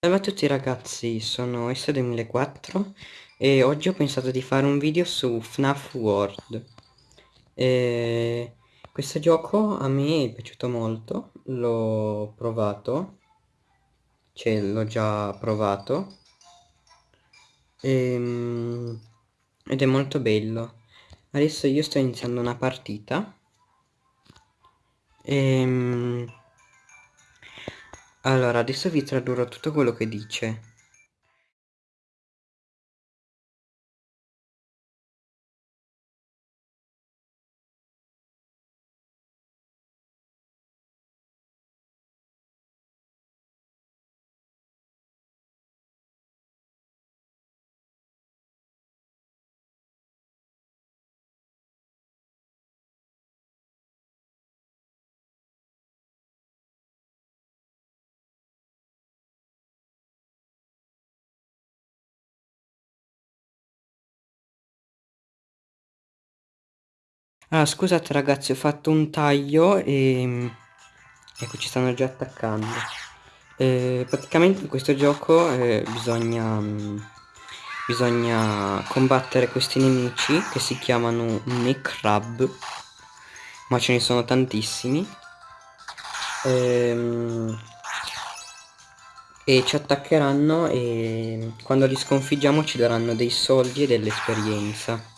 Salve a tutti ragazzi, sono S2004 e oggi ho pensato di fare un video su FNAF World. E questo gioco a me è piaciuto molto, l'ho provato, cioè l'ho già provato, e, ed è molto bello. Adesso io sto iniziando una partita. E, allora, adesso vi tradurrò tutto quello che dice. Allora, scusate ragazzi, ho fatto un taglio e... Ecco, ci stanno già attaccando. Eh, praticamente in questo gioco eh, bisogna... Bisogna combattere questi nemici che si chiamano Necrab. Ma ce ne sono tantissimi. Ehm, e ci attaccheranno e quando li sconfiggiamo ci daranno dei soldi e dell'esperienza.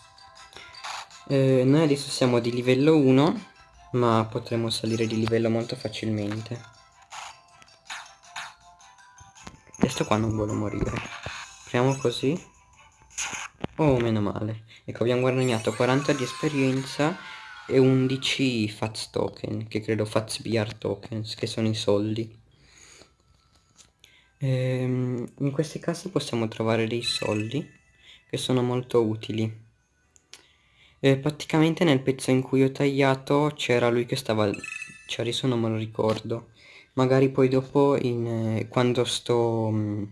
Eh, noi adesso siamo di livello 1, ma potremo salire di livello molto facilmente. Questo qua non vuole morire. Proviamo così. Oh, meno male. Ecco, abbiamo guadagnato 40 di esperienza e 11 Fats token, che credo Fats BR tokens, che sono i soldi. Ehm, in questi casi possiamo trovare dei soldi, che sono molto utili. Eh, praticamente nel pezzo in cui ho tagliato c'era lui che stava... Cioè adesso non me lo ricordo. Magari poi dopo in, eh, quando sto mh, mm,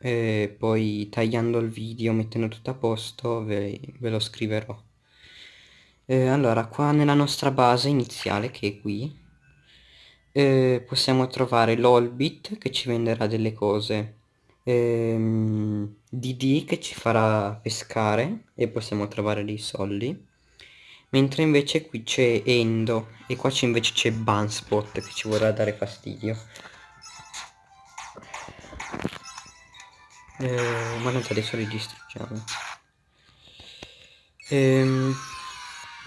eh, poi tagliando il video, mettendo tutto a posto, ve, ve lo scriverò. Eh, allora, qua nella nostra base iniziale, che è qui, eh, possiamo trovare l'Olbit che ci venderà delle cose ehm, DD che ci farà pescare e possiamo trovare dei soldi mentre invece qui c'è Endo e qua invece c'è Bunspot che ci vorrà dare fastidio. Eh, ma tanto adesso li distruggiamo. Ehm,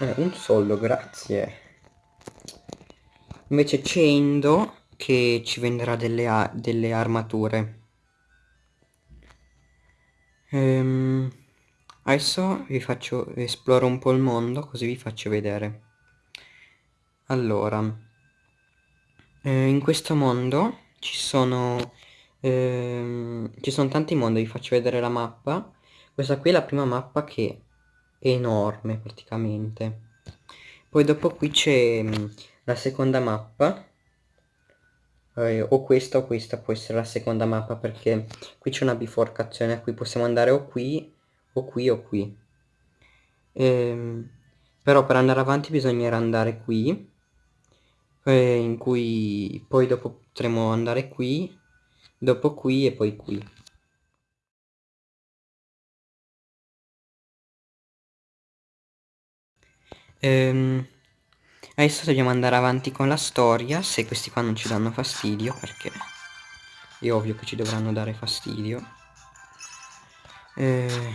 eh, un soldo grazie. Invece c'è Endo che ci venderà delle, delle armature Ehm, adesso vi faccio esploro un po' il mondo così vi faccio vedere. Allora, eh, in questo mondo ci sono, ehm, ci sono tanti mondi, vi faccio vedere la mappa. Questa qui è la prima mappa che è enorme praticamente. Poi dopo qui c'è mm, la seconda mappa eh, o questa o questa può essere la seconda mappa perché qui c'è una biforcazione a cui possiamo andare o qui o qui o qui. Ehm, però per andare avanti bisognerà andare qui eh, in cui poi dopo potremo andare qui dopo qui e poi qui. Ehm, Adesso dobbiamo andare avanti con la storia, se questi qua non ci danno fastidio, perché è ovvio che ci dovranno dare fastidio. Eh...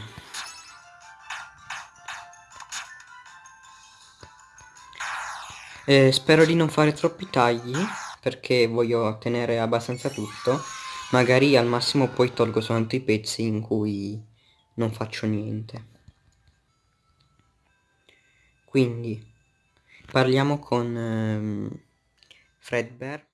Eh, spero di non fare troppi tagli, perché voglio ottenere abbastanza tutto. Magari al massimo poi tolgo soltanto i pezzi in cui non faccio niente. Quindi Parliamo con ehm, Fredbear.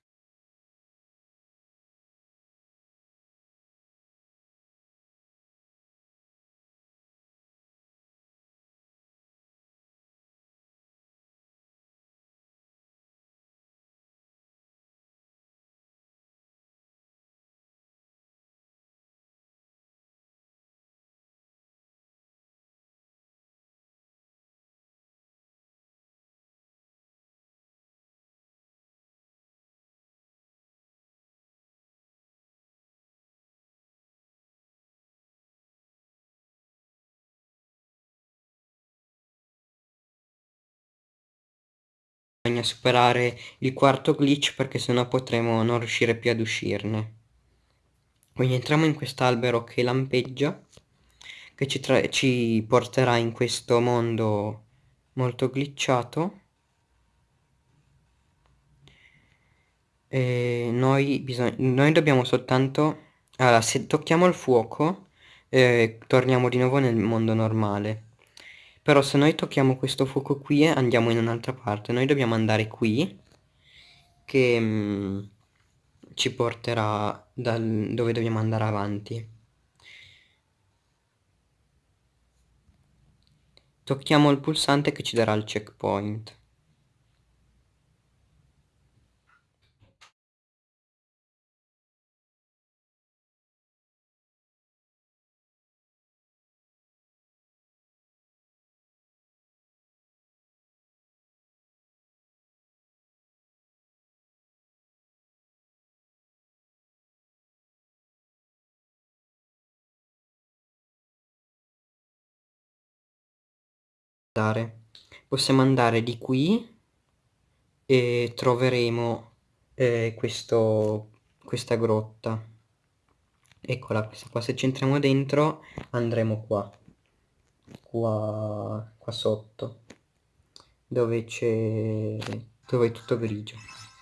Bisogna superare il quarto glitch perché sennò potremo non riuscire più ad uscirne. Quindi entriamo in quest'albero che lampeggia, che ci, ci porterà in questo mondo molto glitchato. E noi, noi dobbiamo soltanto... Allora, se tocchiamo il fuoco, eh, torniamo di nuovo nel mondo normale. Però se noi tocchiamo questo fuoco qui andiamo in un'altra parte. Noi dobbiamo andare qui, che mh, mm, ci porterà dal, dove dobbiamo andare avanti. Tocchiamo il pulsante che ci darà il checkpoint. Possiamo andare di qui e troveremo eh, questo, questa grotta. Eccola questa qua. Se ci entriamo dentro andremo qua. Qua, qua sotto dove c'è dove è tutto grigio.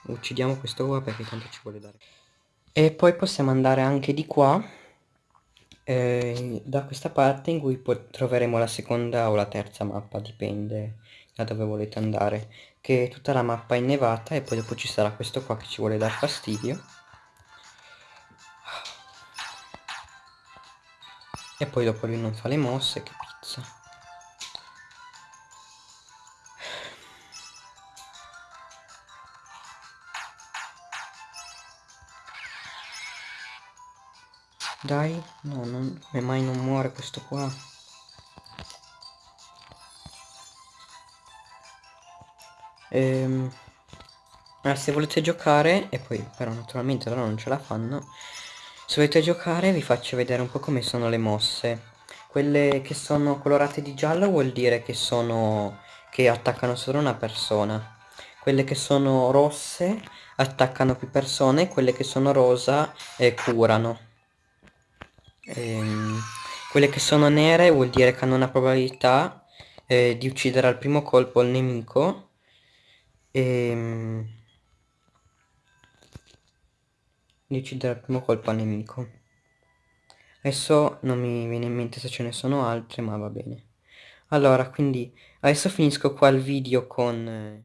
Uccidiamo questo qua perché tanto ci vuole dare. E poi possiamo andare anche di qua eh, da questa parte in cui troveremo la seconda o la terza mappa, dipende da dove volete andare, che tutta la mappa è innevata e poi dopo ci sarà questo qua che ci vuole dar fastidio. E poi dopo lui non fa le mosse, che pizza. Dai, no, non, come mai non muore questo qua? Ehm, se volete giocare, e poi però naturalmente loro non ce la fanno, se volete giocare vi faccio vedere un po' come sono le mosse. Quelle che sono colorate di giallo vuol dire che sono che attaccano solo una persona. Quelle che sono rosse attaccano più persone, quelle che sono rosa eh, curano ehm, quelle che sono nere vuol dire che hanno una probabilità eh, di uccidere al primo colpo il nemico. Ehm, di uccidere al primo colpo al nemico. Adesso non mi viene in mente se ce ne sono altre ma va bene. Allora quindi adesso finisco qua il video con